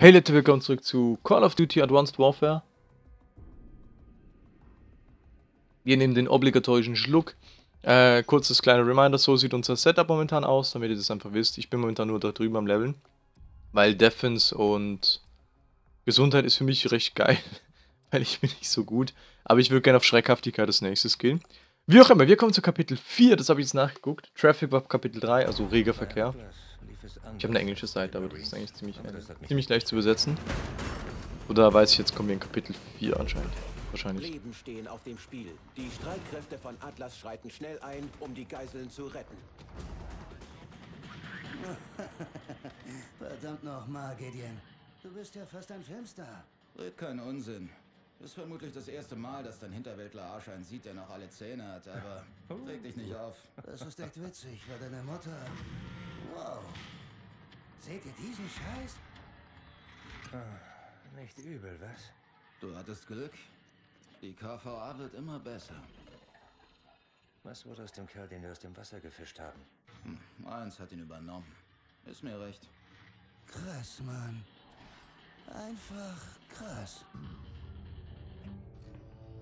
Hey Leute, willkommen zurück zu Call of Duty Advanced Warfare. Wir nehmen den obligatorischen Schluck. Äh, kurzes kleiner Reminder, so sieht unser Setup momentan aus, damit ihr das einfach wisst. Ich bin momentan nur da drüben am Leveln. Weil Defense und Gesundheit ist für mich recht geil. weil ich bin nicht so gut. Aber ich würde gerne auf Schreckhaftigkeit das nächste skillen. Wie auch immer, wir kommen zu Kapitel 4, das habe ich jetzt nachgeguckt. Traffic war Kapitel 3, also reger Verkehr. Ich habe eine englische Seite, aber das ist eigentlich ziemlich, äh, ziemlich leicht zu übersetzen. Oder weiß ich, jetzt kommen wir in Kapitel 4 anscheinend. Wahrscheinlich. Leben stehen auf dem Spiel. Die Streitkräfte von Atlas schreiten schnell ein, um die Geiseln zu retten. Verdammt nochmal, Gideon. Du bist ja fast ein Filmstar. Red keinen Unsinn. Ist vermutlich das erste Mal, dass dein Hinterwäldler Arsch einen sieht, der noch alle Zähne hat, aber reg dich nicht auf. Das ist echt witzig, weil deine Mutter... Wow. Seht ihr diesen Scheiß? Ah, Nicht übel, was? Du hattest Glück. Die KVA wird immer besser. Was wurde aus dem Kerl, den wir aus dem Wasser gefischt haben? Hm, eins hat ihn übernommen. Ist mir recht. Krass, Mann. Einfach krass.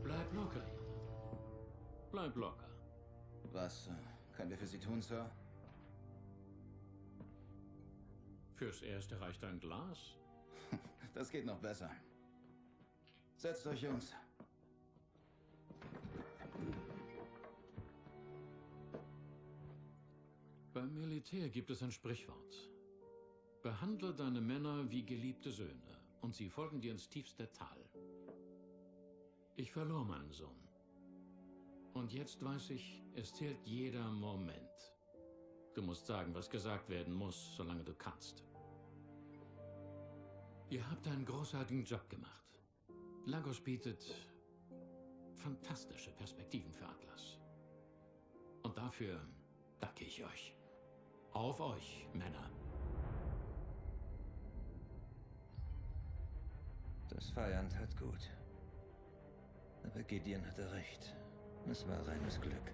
Bleib locker. Bleib locker. Was äh, können wir für Sie tun, Sir? Fürs Erste reicht ein Glas. Das geht noch besser. Setzt euch, Jungs. Beim Militär gibt es ein Sprichwort. Behandle deine Männer wie geliebte Söhne und sie folgen dir ins tiefste Tal. Ich verlor meinen Sohn. Und jetzt weiß ich, es zählt jeder Moment. Du musst sagen, was gesagt werden muss, solange du kannst. Ihr habt einen großartigen Job gemacht. Lagos bietet fantastische Perspektiven für Atlas. Und dafür danke ich euch. Auf euch, Männer. Das Feiern tat gut. Aber Gideon hatte recht. Es war reines Glück.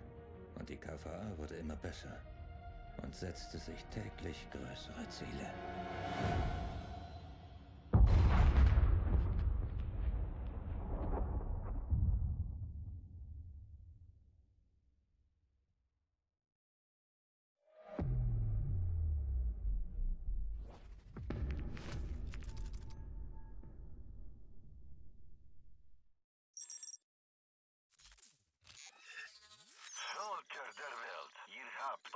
Und die KVA wurde immer besser. Und setzte sich täglich größere Ziele.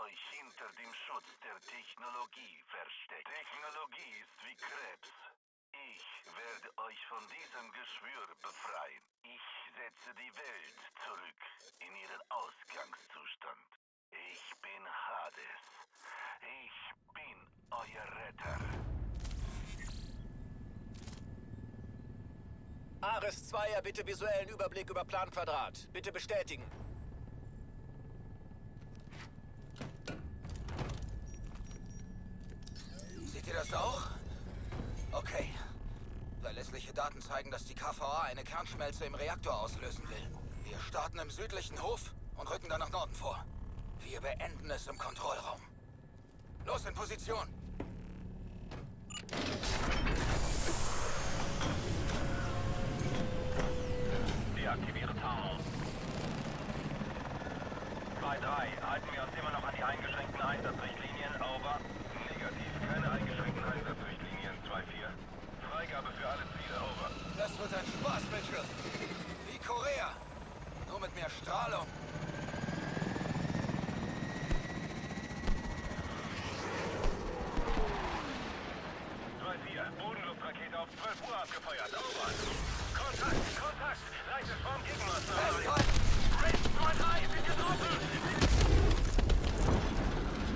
Euch hinter dem Schutz der Technologie versteckt. Technologie ist wie Krebs. Ich werde euch von diesem Geschwür befreien. Ich setze die Welt zurück in ihren Ausgangszustand. Ich bin Hades. Ich bin euer Retter. Ares 2 bitte visuellen Überblick über Planquadrat. Bitte bestätigen. Seht ihr das auch? Okay. Verlässliche Daten zeigen, dass die KVA eine Kernschmelze im Reaktor auslösen will. Wir starten im südlichen Hof und rücken dann nach Norden vor. Wir beenden es im Kontrollraum. Los in Position! Deaktiviere Tarnung. 2-3, halten wir uns immer noch an die eingeschränkten Einsatzrichtlinien, over. Negativ, keine eingeschränkten Einsatzrichtlinien, 2-4. Freigabe für alle Ziele, over. Das Mitchell. Wie Korea. Nur mit mehr Strahlung. Bodenluftrakete auf 12 Uhr abgefeuert. Over. Kontakt, Kontakt. Leichte Formgegenmaßnahme. Zwei, drei, sind getroffen.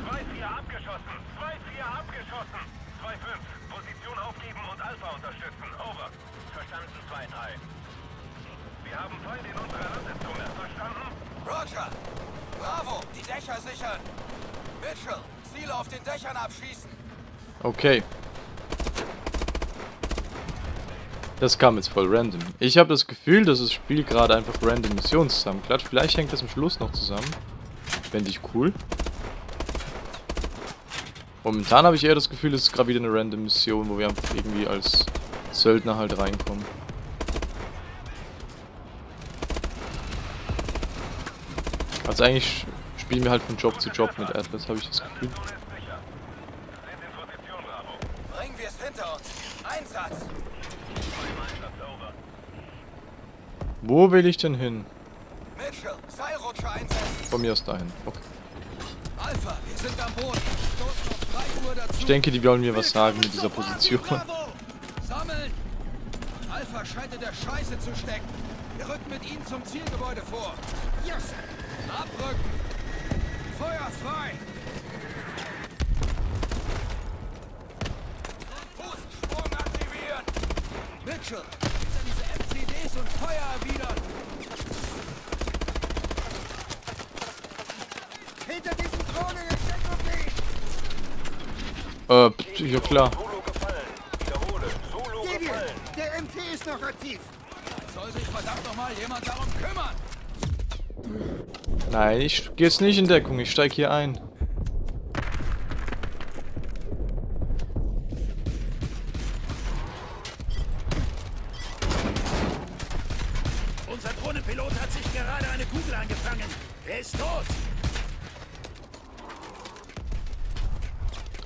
Zwei, vier abgeschossen. Zwei, vier abgeschossen. Zwei, fünf. Position aufgeben und Alpha unterstützen. Over. Verstanden, zwei, drei. Wir haben Feind in unserer Landezone. Verstanden? Roger! Bravo! Die Dächer sichern! Mitchell, Ziele Dächern abschießen! Okay. Das kam jetzt voll random. Ich habe das Gefühl, dass das Spiel gerade einfach random Missionen zusammenklatscht. Vielleicht hängt das am Schluss noch zusammen. Fände ich cool. Momentan habe ich eher das Gefühl, es ist gerade wieder eine random Mission, wo wir einfach irgendwie als Söldner halt reinkommen. Also eigentlich spielen wir halt von Job zu Job mit Atlas, habe ich das Gefühl. Bringen wir es hinter uns. Einsatz! Wo will ich denn hin? Mitchell, Seilrutscher einsetzen. Von mir aus dahin. Okay. Alpha, wir sind am Boden. Stoßen auf 3 Uhr dazu. Ich denke, die wollen mir was sagen mit dieser Position. Sammeln! Alpha scheint in der Scheiße zu stecken. Wir rücken mit ihnen zum Zielgebäude vor. Yes! Abrücken! Feuer frei! Fußsprung aktivieren! Mitchell, MCDs und Feuer erwidern! Hinter diesen Drohnen in Deckung Äh, ja klar. Solo gefallen. Wiederhole. Solo Devian, gefallen. der MT ist noch aktiv. Soll sich verdammt nochmal jemand darum kümmern! Nein, ich gehe jetzt nicht in Deckung, ich steige hier ein.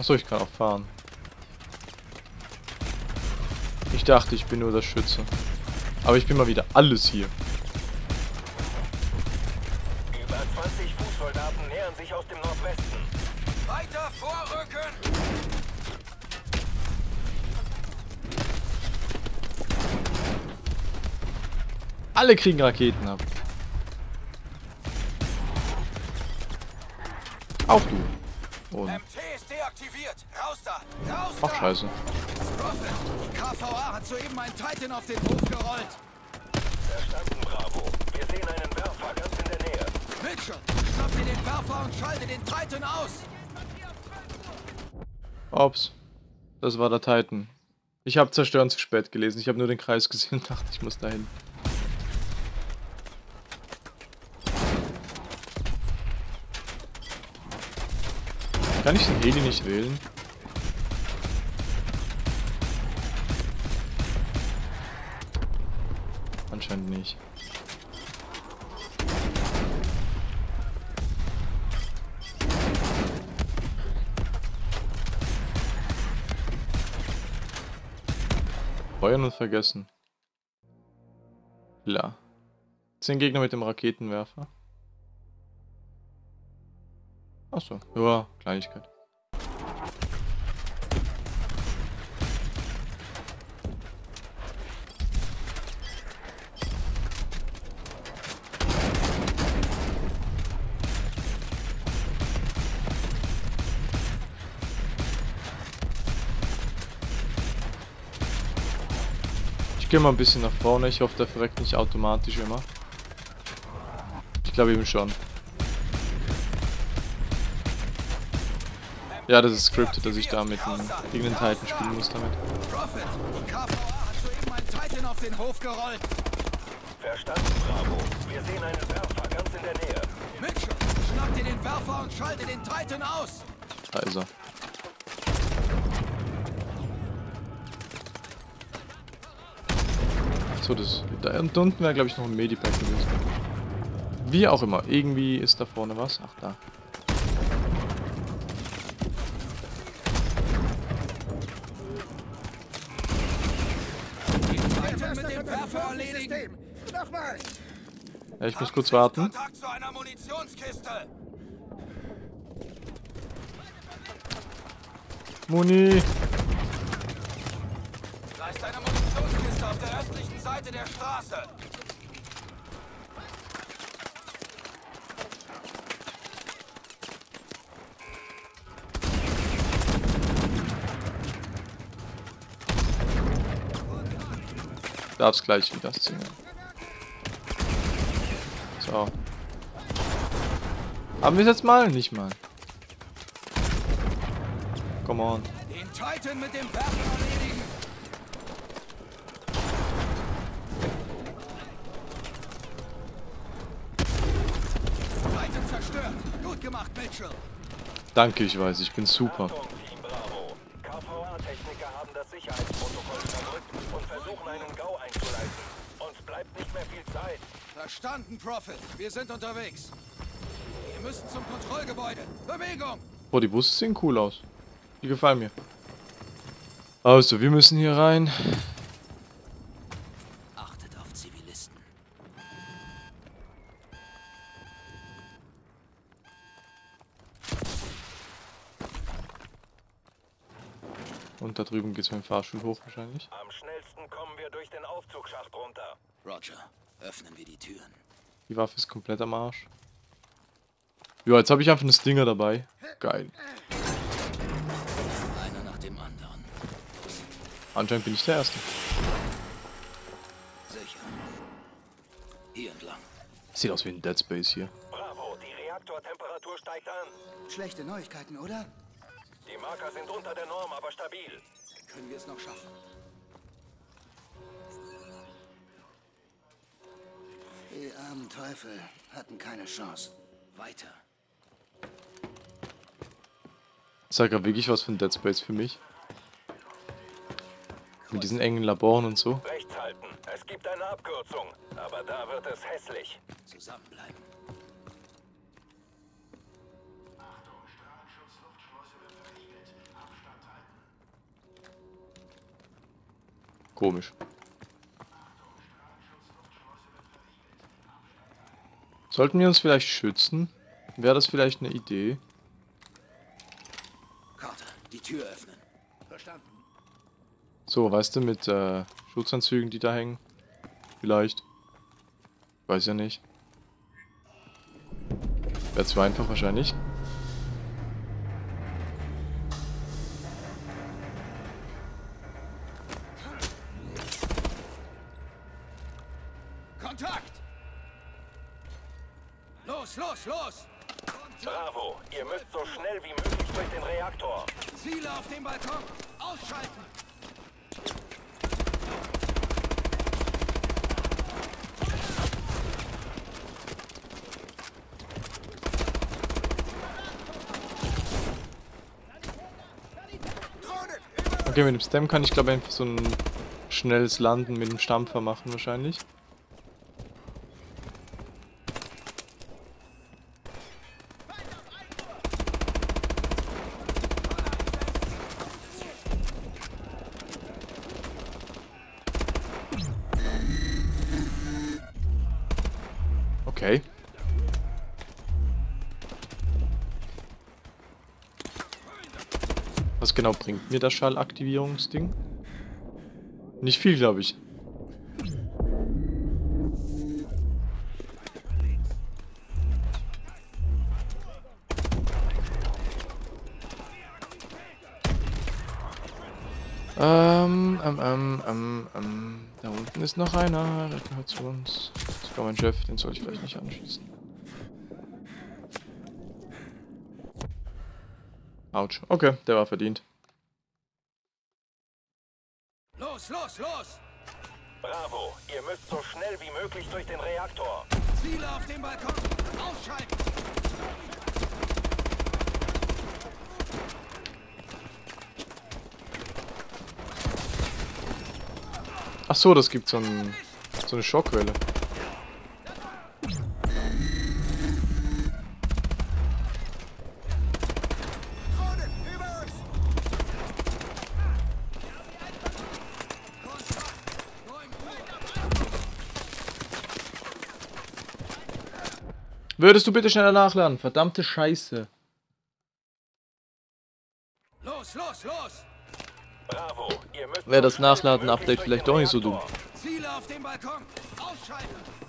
Achso, ich kann auch fahren. Ich dachte, ich bin nur der Schütze. Aber ich bin mal wieder alles hier. Über 20 Fußsoldaten nähern sich aus dem Nordwesten. Weiter vorrücken! Alle kriegen Raketen ab. Scheiße. KVA hat soeben einen Titan auf den Hof gerollt. Verstanden, Bravo. Wir sehen einen Werfer ganz in der Nähe. Mitchell, schnapp dir den Werfer und schalte den Titan aus. Ups. Das war der Titan. Ich habe Zerstören zu spät gelesen. Ich habe nur den Kreis gesehen und dachte, ich muss dahin. Kann ich den Heli nicht wählen? Anscheinend nicht. Feuern und vergessen. Klar. Zehn Gegner mit dem Raketenwerfer. Achso, ja, Kleinigkeit. Gehe mal ein bisschen nach vorne. Ich hoffe, der verreckt nicht automatisch immer. Ich glaube eben schon. Ja, das ist scripted, dass ich da mit einem gegen den Titan spielen muss damit. Verstanden, Bravo. Wir sehen einen Werfer ganz in der Nähe. Mitchell, schnapp dir den Werfer und schalte den Titan aus. Da ist er. So, das. Da und unten wäre, glaube ich, noch ein Medipack gewesen. Wie auch immer. Irgendwie ist da vorne was. Ach, da. Ja, ich muss kurz warten. Muni. Da ist eine Munitionskiste auf der östlichen Seite der Straße. Darf's gleich wieder ziehen. So. Haben wir es jetzt mal? Nicht mal. Come on. Den Titan mit dem Werfer Danke, ich weiß, ich bin super. Verstanden, Prophet. Wir sind unterwegs. Wir müssen zum Kontrollgebäude. Bewegung! Boah, die Busse sehen cool aus. Die gefallen mir. Also, wir müssen hier rein. Drüben geht's mit dem Fahrstuhl hoch wahrscheinlich. Am schnellsten kommen wir durch den Aufzugsschacht runter. Roger, öffnen wir die Türen. Die Waffe ist komplett am Arsch. Ja, jetzt habe ich einfach einen Stinger dabei. Geil. Einer nach dem anderen. Anscheinend bin ich der Erste. Sicher. Hier entlang. Sieht aus wie ein Dead Space hier. Bravo, die Reaktortemperatur steigt an. Schlechte Neuigkeiten, oder? Die Marker sind unter der Norm, aber stabil. Können wir es noch schaffen? Die armen Teufel hatten keine Chance. Weiter. Das ist ja gerade wirklich was für ein Dead Space für mich. Mit diesen engen Laboren und so. Rechts halten. Es gibt eine Abkürzung, aber da wird es hässlich. Zusammenbleiben. Komisch. Sollten wir uns vielleicht schützen? Wäre das vielleicht eine Idee? Carter, die Tür öffnen. Verstanden. So, weißt du, mit äh, Schutzanzügen, die da hängen? Vielleicht. Weiß ja nicht. Wäre zu einfach wahrscheinlich. Kontakt! Los, los, los! Bravo, ihr müsst so schnell wie möglich durch den Reaktor. Ziele auf dem Balkon! Ausschalten! Okay, mit dem Stem kann ich glaube einfach so ein schnelles Landen mit dem Stampfer machen wahrscheinlich. Genau bringt mir das Schallaktivierungsding? Nicht viel, glaube ich. Ähm, ähm, ähm, ähm, ähm, da unten ist noch einer, der gehört zu uns. Sogar mein Chef, den soll ich vielleicht nicht anschließen. Autsch. Okay, der war verdient. Los, los, los! Bravo, ihr müsst so schnell wie möglich durch den Reaktor. Ziele auf dem Balkon! Ausschalten! Ach so, das gibt so, ein, so eine Schockwelle. Würdest du bitte schneller nachladen? Verdammte Scheiße. Los, los, los! Bravo, ihr müsst Wäre das Nachladen-Update vielleicht doch nicht so dumm. Ziele auf dem Balkon! Ausschalten!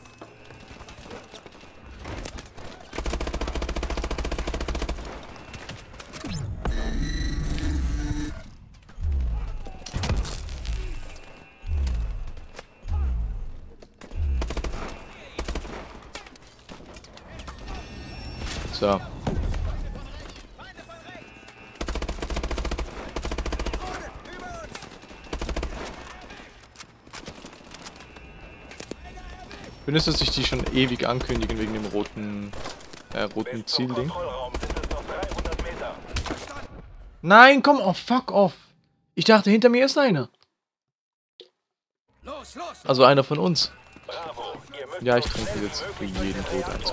So. Findest du, dass sich die schon ewig ankündigen wegen dem roten, äh, roten Zielding? Kontrollraum sind es noch 300 Meter. Nein, komm, oh, fuck off. Ich dachte, hinter mir ist einer. Also einer von uns. Ja, ich trinke jetzt für jeden den Tod eins.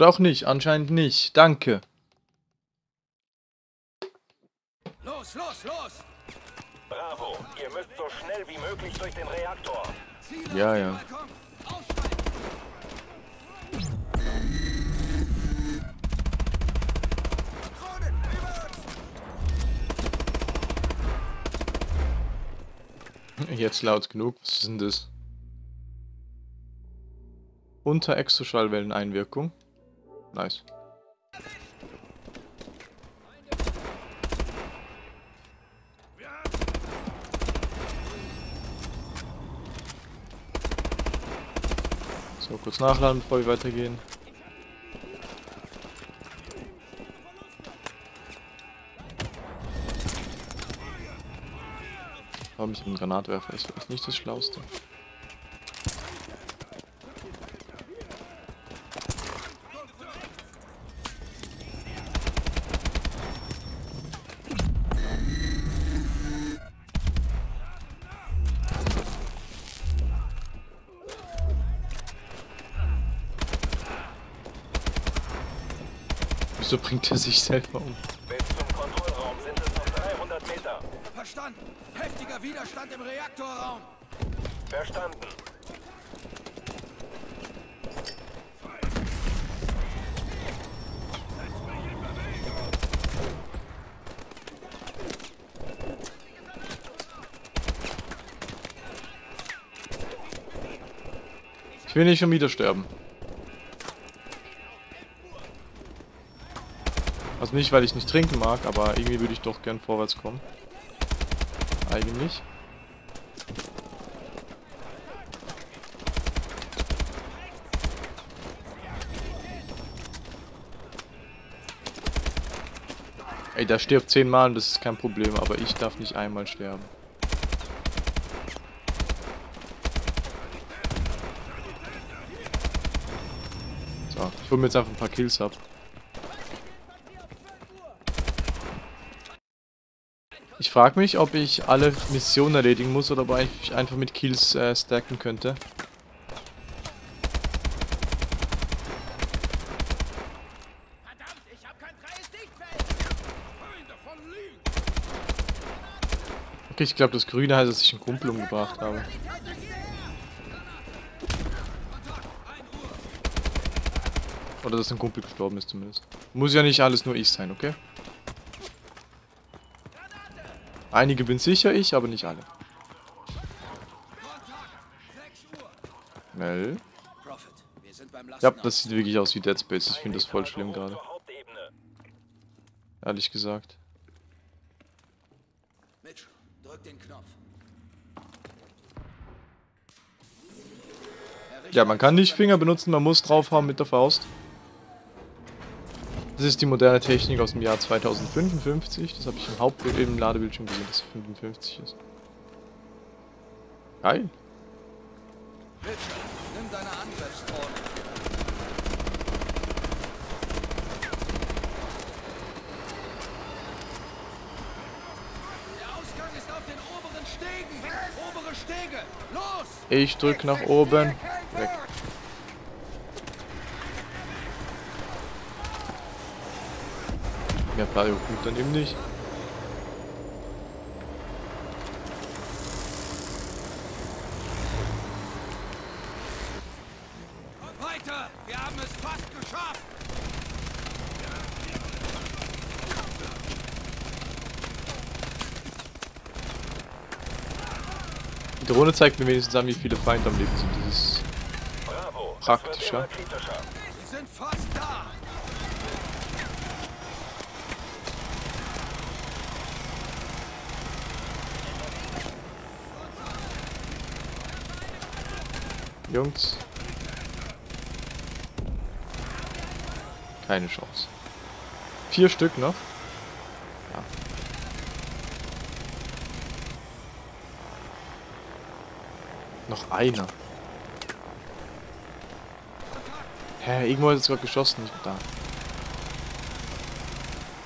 Oder auch nicht, anscheinend nicht. Danke. Los, los, los! Bravo, ihr müsst so schnell wie möglich durch den Reaktor. Ziele Ja, ja. Jetzt laut genug. Was ist denn das? Unter Exoschallwelleneinwirkung. Nice. So, kurz nachladen, bevor wir weitergehen. Warum ich einen Granatwerfer ist vielleicht nicht das Schlauste. Er sich selber um? Bis zum Kontrollraum sind es noch 300 Meter. Verstanden! Heftiger Widerstand im Reaktorraum! Verstanden. Ich will nicht schon wieder sterben. Also nicht, weil ich nicht trinken mag, aber irgendwie würde ich doch gern vorwärts kommen. Eigentlich. Ey, der stirbt zehnmal und das ist kein Problem, aber ich darf nicht einmal sterben. So, ich hole mir jetzt einfach ein paar Kills ab. Ich frage mich, ob ich alle Missionen erledigen muss oder ob ich einfach mit Kills äh, stacken könnte. Okay, ich glaube, das Grüne heißt, dass ich einen Kumpel umgebracht habe. Oder dass ein Kumpel gestorben ist zumindest. Muss ja nicht alles nur ich sein, okay? Einige bin sicher ich, aber nicht alle. Mel? Ja, das sieht wirklich aus wie Dead Space. Ich finde das voll schlimm gerade. Ehrlich gesagt. Mitch, drück den Knopf. Ja, man kann nicht Finger benutzen, man muss draufhauen mit der Faust. Das ist die moderne Technik aus dem Jahr 2055. Das habe ich im im Ladebildschirm gesehen, dass es 55 ist. Geil. Mitchell, nimm deine Angriffsdrohne. Der Ausgang ist auf den oberen Stegen. Obere Stege. Los! Ich drück nach oben. Weg. Ja, Playo gut, dann eben nicht. Weiter! Wir haben es fast geschafft! Die Drohne zeigt mir wenigstens an, wie viele Feinde am Leben sind. Das ist Praktischer. wird immer kritischer. Sie sind fast da. Jungs. Keine Chance. Vier Stück noch. Ja. Noch einer. Hä, irgendwo hat es gerade geschossen. Nicht da.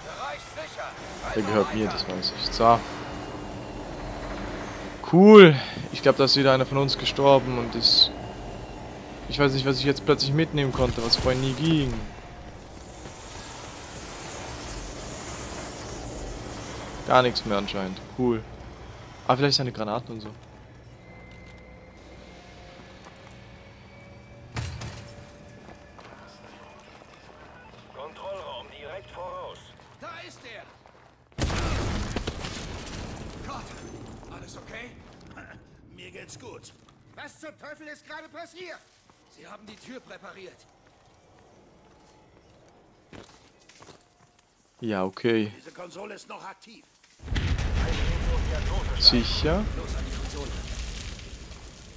Bereich sicher. Der gehört mir, das weiß ich. So. Cool. Ich glaube, da ist wieder einer von uns gestorben und ist... Ich weiß nicht, was ich jetzt plötzlich mitnehmen konnte, was vorhin nie ging. Gar nichts mehr anscheinend. Cool. Ah, vielleicht seine Granaten und so. Kontrollraum direkt voraus. Da ist er. Gott, alles okay? Mir geht's gut. Was zum Teufel ist gerade passiert? Sie haben die Tür präpariert. Ja, okay. Diese Konsole ist noch aktiv. Sicher. Los an die Konsole.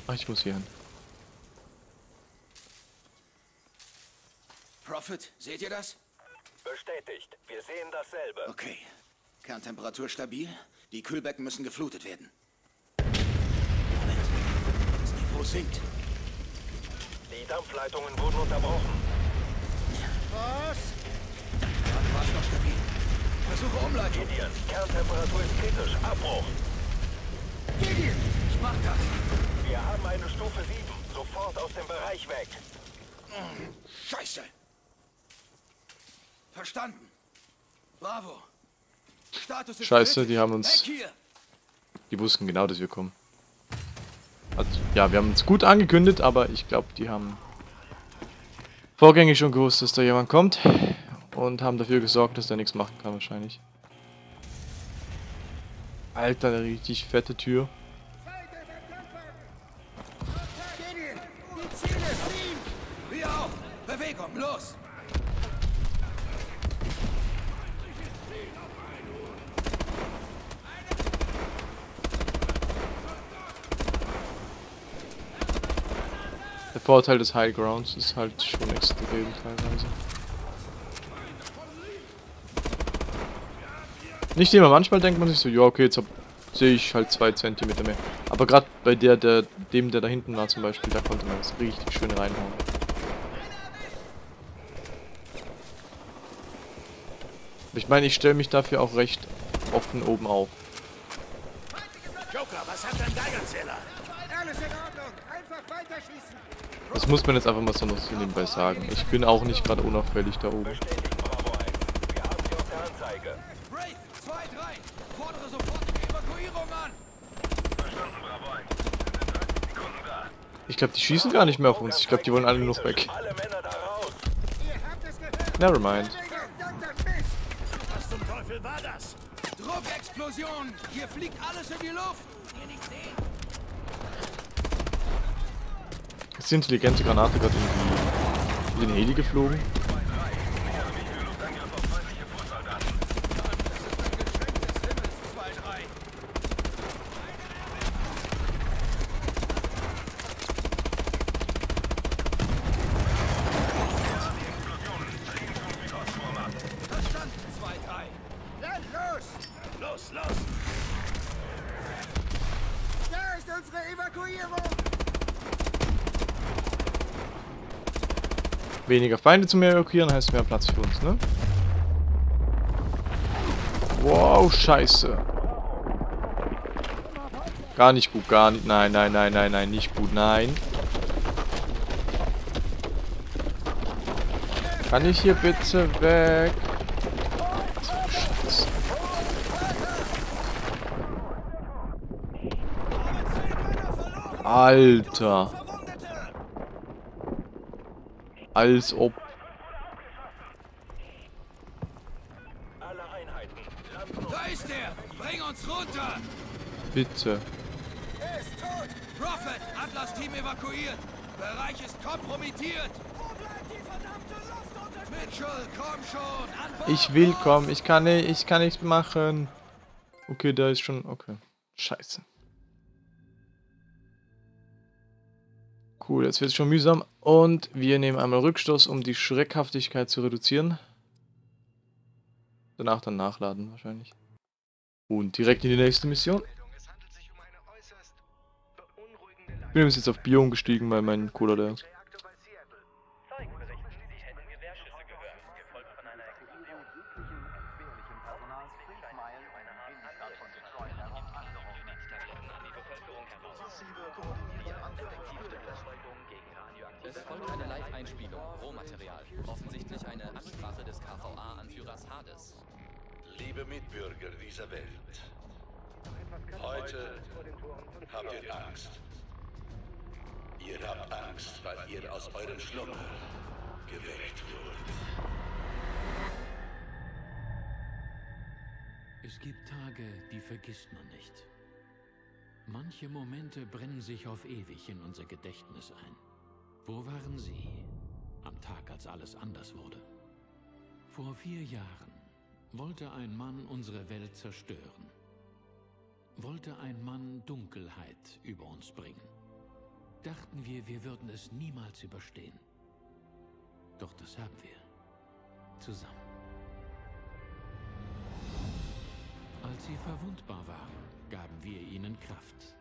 Ach, ich muss hier hin. Prophet, seht ihr das? Bestätigt. Wir sehen dasselbe. Okay. Kerntemperatur stabil. Die Kühlbecken müssen geflutet werden. Moment. Das Niveau sinkt. Die Dampfleitungen wurden unterbrochen. Was? Gerade war es noch stabil. Versuche Umleitung. Gideon, Kerntemperatur ist kritisch. Abbruch. Gideon, ich mach das. Wir haben eine Stufe 7. Sofort aus dem Bereich weg. Scheiße. Verstanden. Bravo. Status ist Scheiße, kritisch. die haben uns-. Die wussten genau, dass wir kommen. Also, ja, wir haben uns gut angekündigt, aber ich glaube, die haben vorgängig schon gewusst, dass da jemand kommt. Und haben dafür gesorgt, dass der nichts machen kann, wahrscheinlich. Alter, eine richtig fette Tür. Der Vorteil des High Grounds ist halt schon extrem teilweise. Nicht immer, manchmal denkt man sich so, ja okay, jetzt hab, sehe ich halt zwei Zentimeter mehr. Aber gerade bei der, der, dem, der da hinten war zum Beispiel, da konnte man es richtig schön reinhauen. Ich meine, ich stelle mich dafür auch recht offen oben auf. Joker, was hat dein Geigerzähler? Alles in Ordnung. Einfach weiterschießen. Das muss man jetzt einfach mal so noch so nebenbei sagen. Ich bin auch nicht gerade unauffällig da oben. Bestätigt Bravo 1. Wir haben sie auf der Anzeige. Wraith, 2, 3. Fordere sofortige Evakuierung an. Verstanden, Bravo 1. In 30 Sekunden da. Ich glaube, die schießen gar nicht mehr auf uns. Ich glaube, die wollen alle nur noch weg. Nevermind. Was zum Teufel war das? Druckexplosion. Hier fliegt alles in die Luft. Ist die intelligente Granate gerade in, die, in den Heli geflogen? Das ist ein Geschenk des Himmels, 2, 3. Verstanden, 2, 3. Dann los. Los, los! Da ist unsere Evakuierung. Weniger Feinde zu mehr evakuieren heißt mehr Platz für uns, ne? Wow, scheiße. Gar nicht gut, gar nicht. Nein, nein, nein, nein, nein, nicht gut, nein. Kann ich hier bitte weg? Scheiße. Alter. Als ob. Alle Einheiten. Landen Da ist er. Bring uns runter. Bitte. Er ist tot. Prophet, Atlas-Team evakuiert. Bereich ist kompromittiert. Mitchell, komm schon. An Bord. Ich will kommen. Ich kann nicht, ich kann nichts machen. Okay, da ist schon. Okay. Scheiße. Cool, jetzt wird es schon mühsam. Und wir nehmen einmal Rückstoß, um die Schreckhaftigkeit zu reduzieren. Danach dann nachladen wahrscheinlich. Und direkt in die nächste Mission. Ich bin jetzt auf Bio umgestiegen, weil mein Cola leer ist. Tage, die vergisst man nicht. Manche Momente brennen sich auf ewig in unser Gedächtnis ein. Wo waren Sie am Tag, als alles anders wurde? Vor vier Jahren wollte ein Mann unsere Welt zerstören. Wollte ein Mann Dunkelheit über uns bringen. Dachten wir, wir würden es niemals überstehen. Doch das haben wir. Zusammen. Als sie verwundbar waren, gaben wir ihnen Kraft.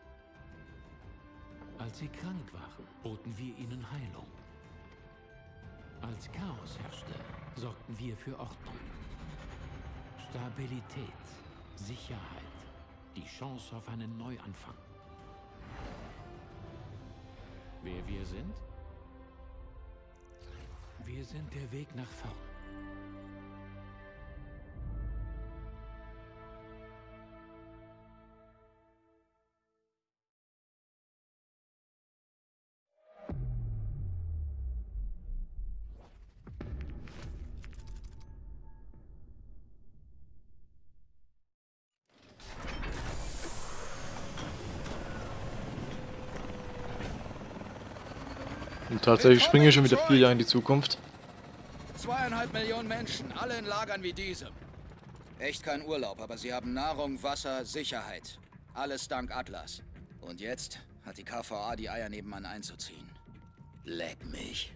Als sie krank waren, boten wir ihnen Heilung. Als Chaos herrschte, sorgten wir für Ordnung. Stabilität, Sicherheit, die Chance auf einen Neuanfang. Wer wir sind? Wir sind der Weg nach vorn. Tatsächlich springe ich schon wieder vier Jahre in die Zukunft. Zweieinhalb Millionen Menschen, alle in Lagern wie diesem. Echt kein Urlaub, aber sie haben Nahrung, Wasser, Sicherheit. Alles dank Atlas. Und jetzt hat die KVA die Eier nebenan einzuziehen. Leck mich.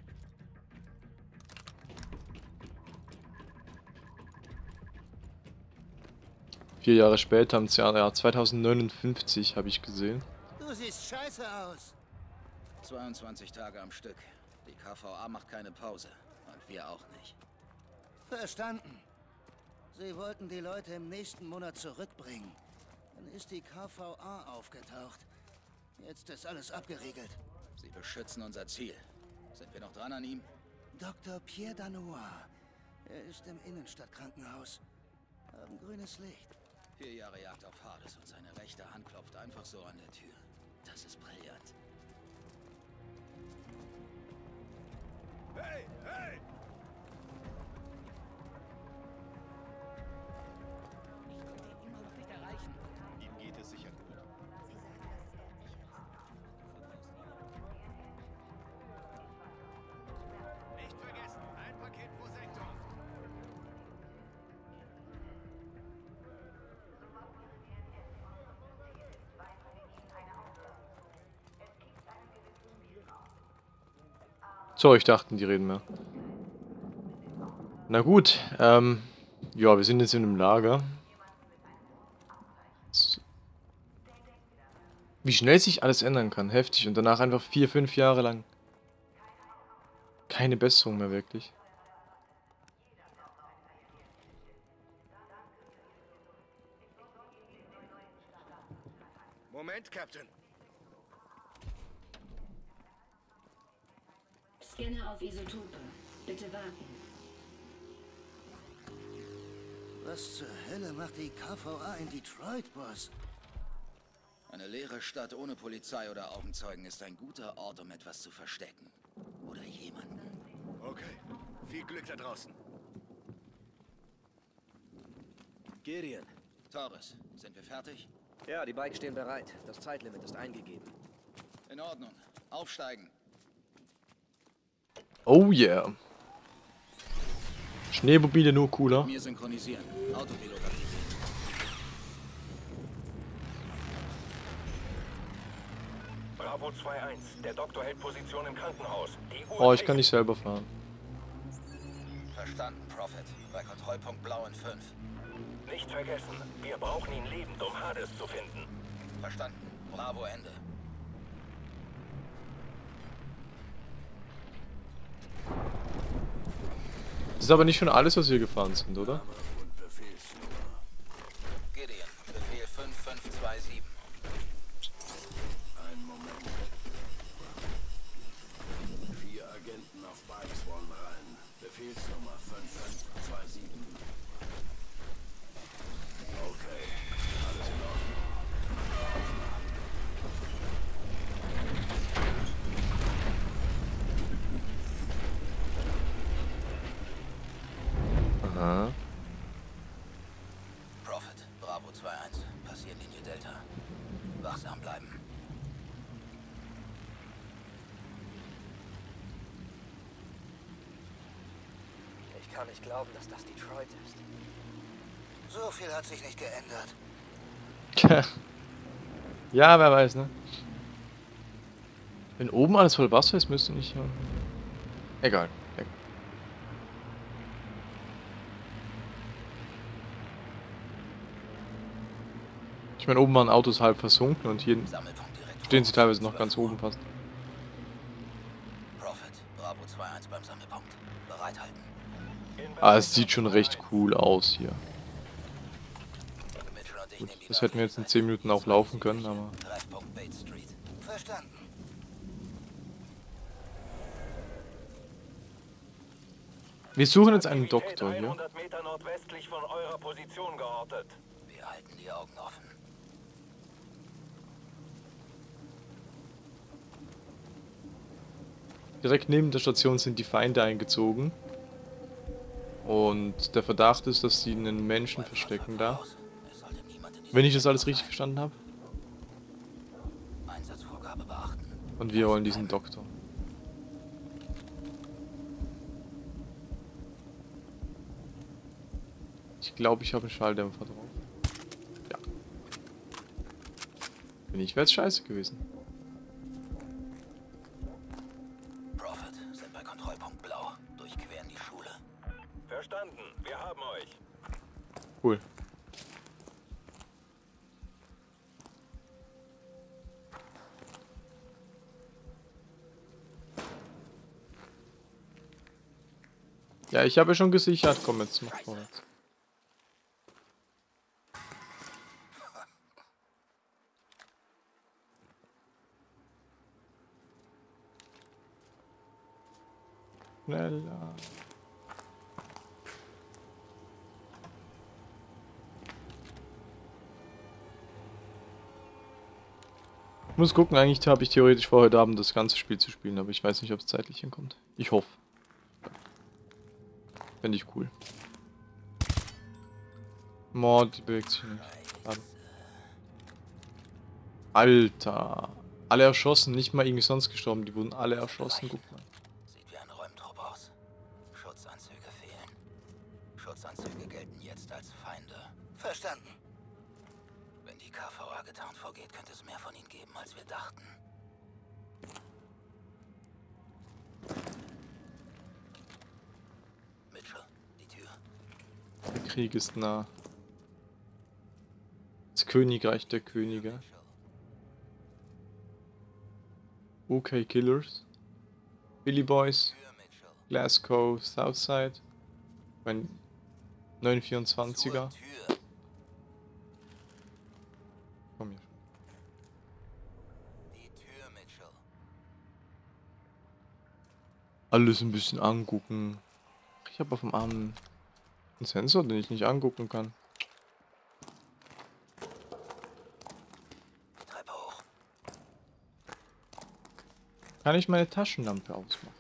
Vier Jahre später, im Jahr ja, 2059, habe ich gesehen. Du siehst scheiße aus. 22 Tage am Stück. Die KVA macht keine Pause. Und wir auch nicht. Verstanden. Sie wollten die Leute im nächsten Monat zurückbringen. Dann ist die KVA aufgetaucht. Jetzt ist alles abgeriegelt. Sie beschützen unser Ziel. Sind wir noch dran an ihm? Dr. Pierre Danois. Er ist im Innenstadtkrankenhaus. Haben grünes Licht. Vier Jahre Jagd auf Hades und seine rechte Hand klopft einfach so an der Tür. Das ist brillant. Hey, hey! So, ich dachte, die reden mehr. Na gut, ähm, ja, wir sind jetzt in einem Lager. Wie schnell sich alles ändern kann, heftig. Und danach einfach vier, fünf Jahre lang keine Besserung mehr wirklich. Moment, Captain. Auf Isotope. Bitte warten. Was zur Hölle macht die KVA in Detroit, Boss? Eine leere Stadt ohne Polizei oder Augenzeugen ist ein guter Ort, um etwas zu verstecken. Oder jemanden. Okay. Viel Glück da draußen. Gideon. Torres, sind wir fertig? Ja, die Bikes stehen bereit. Das Zeitlimit ist eingegeben. In Ordnung. Aufsteigen. Oh yeah. Schneemobile nur cooler. Mir synchronisieren. Autopilot. Bravo 2-1. Der Doktor hält Position im Krankenhaus. Oh, ich kann nicht selber fahren. Verstanden, Prophet. Bei Kontrollpunkt Blau in 5. Nicht vergessen, wir brauchen ihn lebend, um Hades zu finden. Verstanden. Bravo Ende. Das ist aber nicht schon alles, was wir gefahren sind, oder? Gideon, Befehl 5527. Einen Moment. Vier Agenten auf Bikes wollen rein. Befehlsnummer 5527. Okay, alles in Ordnung. Aha. Prophet, Bravo 2-1. Passieren Linie Delta. Wachsam bleiben. Ich kann nicht glauben, dass das Detroit ist. So viel hat sich nicht geändert. ja, wer weiß, ne? Wenn oben alles voll Wasser ist, müsste nicht... Ja. Egal. Egal. Ich meine, oben waren Autos halb versunken und hier stehen sie teilweise noch ganz oben fast. Prophet, Bravo 2-1 beim Sammelpunkt. Bereithalten. Ah, es sieht schon recht cool aus hier. Gut, das hätten wir jetzt in 10 Minuten auch laufen können, aber... Wir suchen jetzt einen Doktor hier. 100 Meter nordwestlich von eurer Position geortet. Wir halten die Augen offen. Direkt neben der Station sind die Feinde eingezogen. Und der Verdacht ist, dass sie einen Menschen verstecken da. Wenn ich das alles richtig verstanden habe. Und wir wollen diesen Doktor. Ich glaube, ich habe einen Schalldämpfer drauf. Ja. Wenn nicht, wäre es scheiße gewesen. Cool. Ja, ich habe schon gesichert. Komm, jetzt mach vorwärts. Schneller. Muss gucken, eigentlich habe ich theoretisch vor, heute Abend das ganze Spiel zu spielen, aber ich weiß nicht, ob es zeitlich hinkommt. Ich hoffe. Fände ich cool. Mord, die bewegt sich nicht. Alter. Alle erschossen, nicht mal irgendwie sonst gestorben, die wurden alle erschossen, guck mal. Sieht wie ein Räumtrupp aus. Schutzanzüge fehlen. Schutzanzüge gelten jetzt als Feinde. Verstanden. Wenn die Getarnt vorgeht, könnte es mehr von ihnen geben, als wir dachten. Mitchell, die Tür. Der Krieg ist nah. Das Königreich der Könige. Okay, Killers. Billy Boys. Glasgow, Southside. Mein 924er. Komm hier. Alles ein bisschen angucken. Ich habe auf dem Arm einen Sensor, den ich nicht angucken kann. Kann ich meine Taschenlampe ausmachen?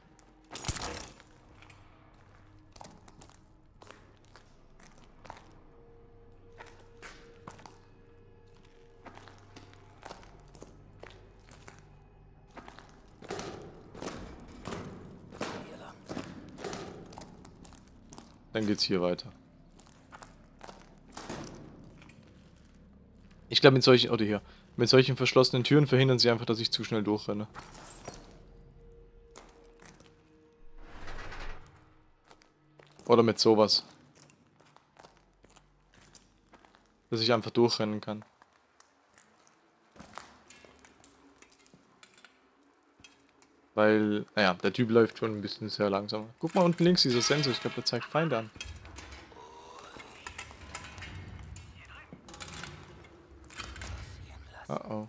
Dann geht's hier weiter. Ich glaube mit solchen, oder hier, mit solchen verschlossenen Türen verhindern sie einfach, dass ich zu schnell durchrenne. Oder mit sowas. Dass ich einfach durchrennen kann. Weil, naja, der Typ läuft schon ein bisschen sehr langsam. Guck mal unten links, dieser Sensor. Ich glaube, der zeigt Feinde an. Oh oh.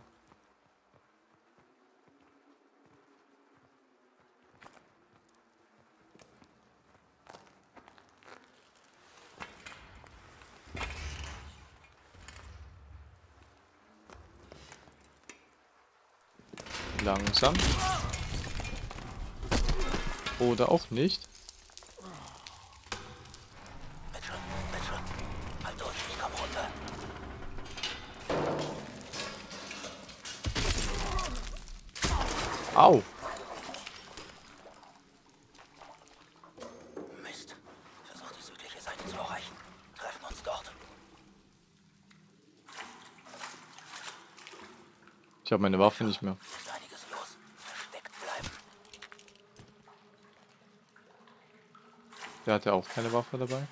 Langsam. Oder auch nicht. Halt durch, ich komm runter. Au. Mist. Versuch die südliche Seite zu erreichen. Treffen uns dort. Ich habe meine Waffe nicht mehr. Ist einiges los. Versteckt bleiben. Der hatte auch keine Waffe dabei.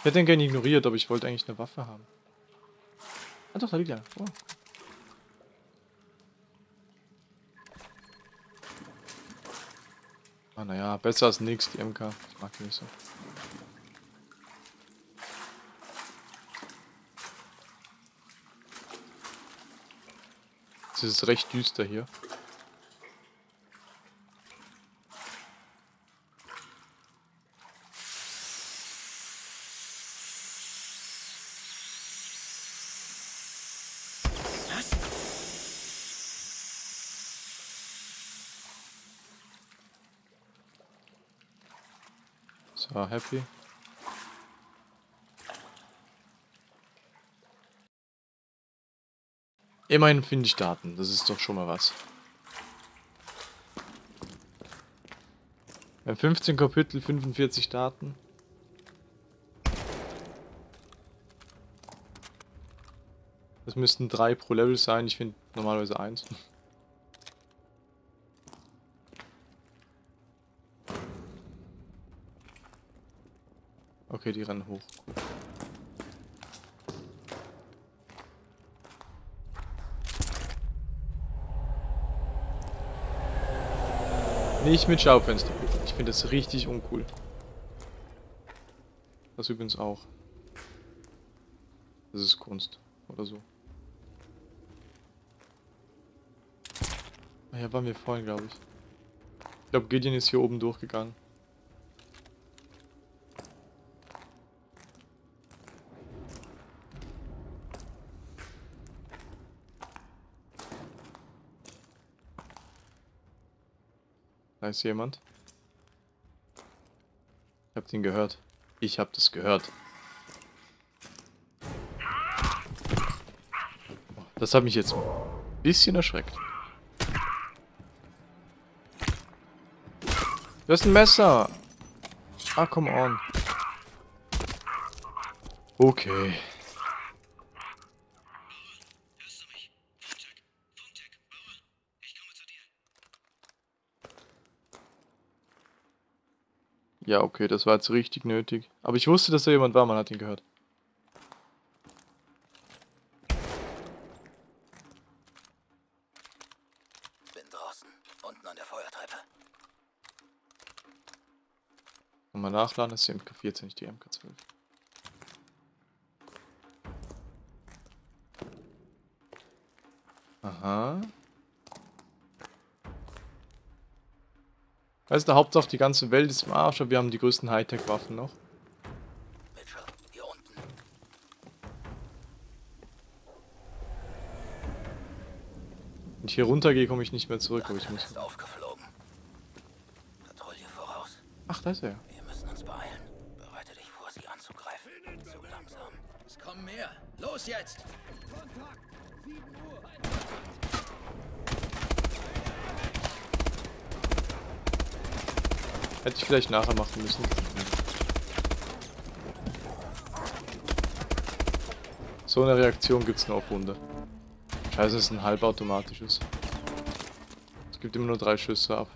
Ich hätte ihn gerne ignoriert, aber ich wollte eigentlich eine Waffe haben. Ah doch, da liegt er. Oh. Ah, naja, besser als nix, die MK. Ich mag die nicht so. Es ist recht düster hier. So, happy. Immerhin finde ich Daten, das ist doch schon mal was. Wir haben 15 Kapitel, 45 Daten. Das müssten drei pro Level sein, ich finde normalerweise eins. Okay, die rennen hoch. Nicht mit Schaufenster. Ich finde das richtig uncool. Das übrigens auch. Das ist Kunst. Oder so. Ah ja, waren wir vorhin, glaube ich. Ich glaube, Gideon ist hier oben durchgegangen. Da ist jemand. Ich hab den gehört. Ich hab das gehört. Das hat mich jetzt ein bisschen erschreckt. Du hast ein Messer. Ah, come on. Okay. Ja, okay, das war jetzt richtig nötig. Aber ich wusste, dass da jemand war, man hat ihn gehört. Bin draußen, unten an der Feuertreppe. Nochmal nachladen, das ist die MK14, nicht die MK12. Aha. Weißt du, Hauptsache die ganze Welt ist im Arsch, aber wir haben die größten Hightech-Waffen noch. Mitchell, hier unten. Wenn ich hier runtergehe, komme ich nicht mehr zurück, aber ich muss... Ach, da ist er. Wir Hätte ich vielleicht nachher machen müssen. So eine Reaktion gibt es nur auf Hunde. Scheiße, es ist ein halbautomatisches. Es gibt immer nur drei Schüsse ab.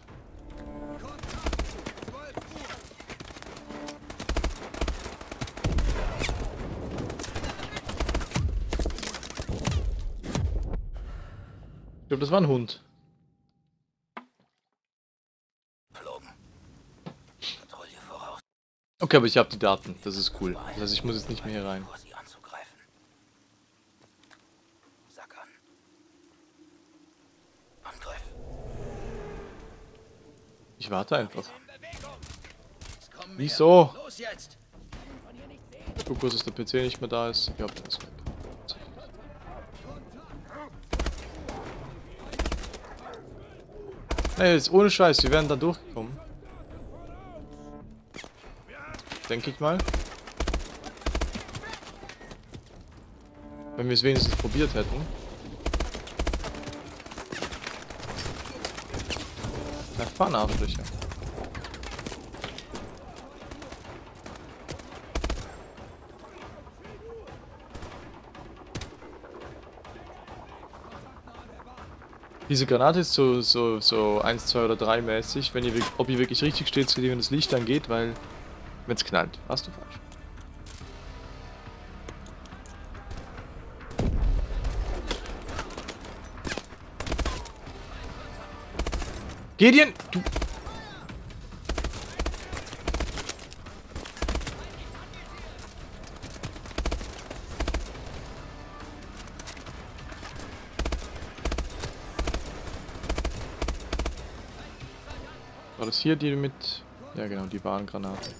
Ich glaube, das war ein Hund. Okay, aber ich habe die Daten. Das ist cool. Das heißt, ich muss jetzt nicht mehr hier rein. Ich warte einfach. Wieso? Guck kurz, dass der PC nicht mehr da ist. Der ist weg. Ey, jetzt ohne Scheiß, wir werden da durchgekommen. Denke ich mal. Wenn wir es wenigstens probiert hätten. Na, fahren Arschlöcher. Diese Granate ist so, so, so 1, 2 oder 3 mäßig, wenn ihr, ob ihr wirklich richtig steht, wenn das Licht angeht, weil wenn es knallt. Hast du falsch. Gideon! Du... War das hier die mit... Ja genau, die Warngranate.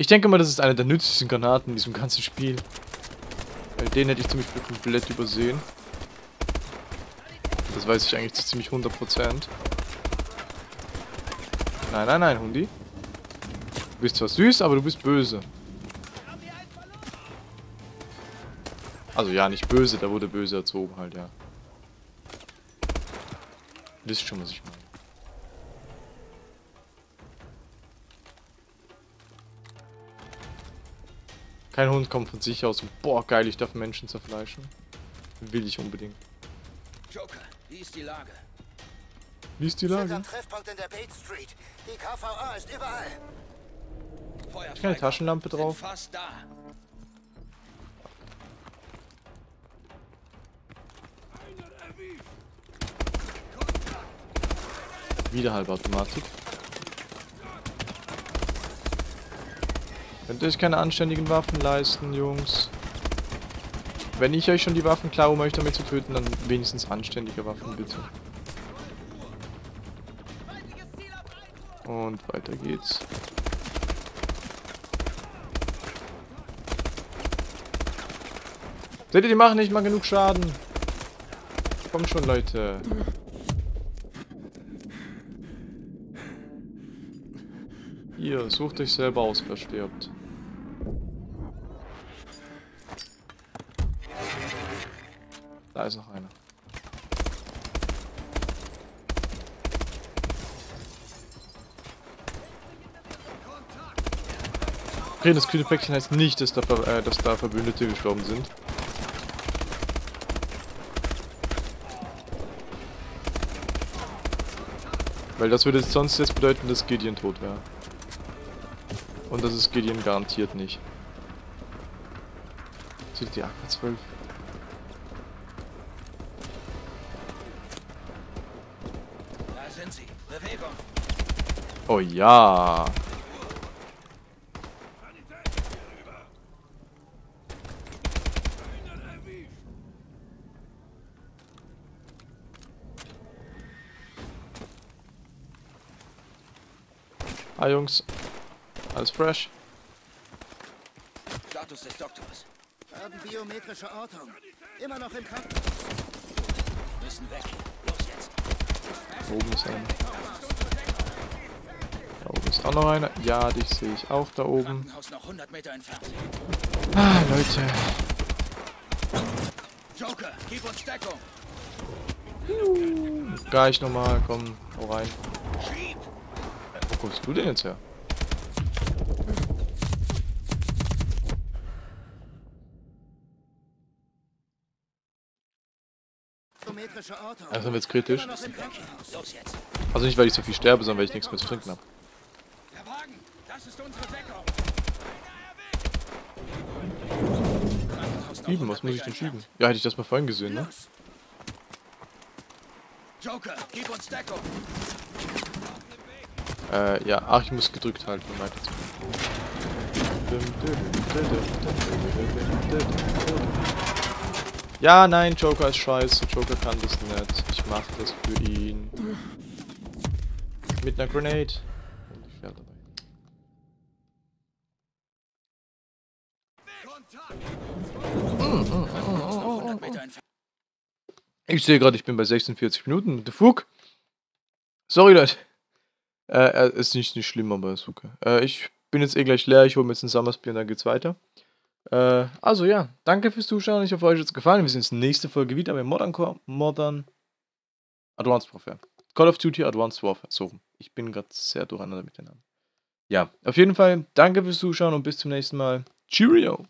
Ich denke mal, das ist eine der nützlichsten Granaten in diesem ganzen Spiel. Weil den hätte ich Beispiel komplett übersehen. Das weiß ich eigentlich zu ziemlich 100%. Nein, nein, nein, Hundi. Du bist zwar süß, aber du bist böse. Also ja, nicht böse, da wurde böse erzogen halt, ja. Wisst schon, was ich meine. Kein Hund kommt von sich aus und boah, geil, ich darf Menschen zerfleischen. Will ich unbedingt. Joker, wie ist die Lage? Wie ist die Lage? Treffpunkt in der Bates Street. Die KVA ist überall. Keine Taschenlampe drauf. Fast da. Wieder Halbautomatik. Könnt ihr euch keine anständigen Waffen leisten, Jungs? Wenn ich euch schon die Waffen klaue, um euch damit zu töten, dann wenigstens anständige Waffen, bitte. Und weiter geht's. Seht ihr, die machen nicht mal genug Schaden. Komm schon, Leute. Hier, sucht euch selber aus, wer stirbt. Da ist noch einer. Okay, das grüne Päckchen heißt nicht, dass da, äh, dass da Verbündete gestorben sind. Weil das würde sonst jetzt bedeuten, dass Gideon tot wäre. Und das ist Gideon garantiert nicht. Zählt die AK 12. Oh ja. Ah Jungs, alles fresh. Status des Doktors. Haben biometrische Ortung. Immer noch im Krankenhaus. Müssen weg. Los jetzt. Oben ist einer. Da oben ist auch noch einer. Ja, dich sehe ich auch da oben. noch 100 Meter entfernt. Ah, Leute. Joker, gib uns Deckung. Gleich nochmal, komm, hau rein. Wo kommst du denn jetzt her? Also wird's kritisch. Also nicht, weil ich so viel sterbe, sondern weil ich nichts mehr zu trinken habe. Der Wagen, das ist unsere Deckung. Schieben, was muss ich denn schieben? Ja, hätte ich das mal vorhin gesehen, ne? Los. Joker, gib uns Deckung. Äh, ja, ach, ich muss gedrückt halten, um weiter Ja, nein, Joker ist scheiße. Joker kann das nicht. Ich mach das für ihn. Mit einer Grenade. Ich sehe gerade, ich bin bei 46 Minuten. The fuck? Sorry, Leute. Äh, äh, ist nicht, nicht schlimm, aber ist okay. Äh, ich bin jetzt eh gleich leer. Ich hole mir jetzt ein Summersbier und dann geht's weiter. Äh, also ja, danke fürs Zuschauen. Ich hoffe, euch hat es gefallen. Wir sehen uns in der nächsten Folge wieder mit Modern Modern Advanced Warfare. Call of Duty Advanced Warfare. So, ich bin gerade sehr durcheinander mit den Namen. Ja, auf jeden Fall, danke fürs Zuschauen und bis zum nächsten Mal. Cheerio!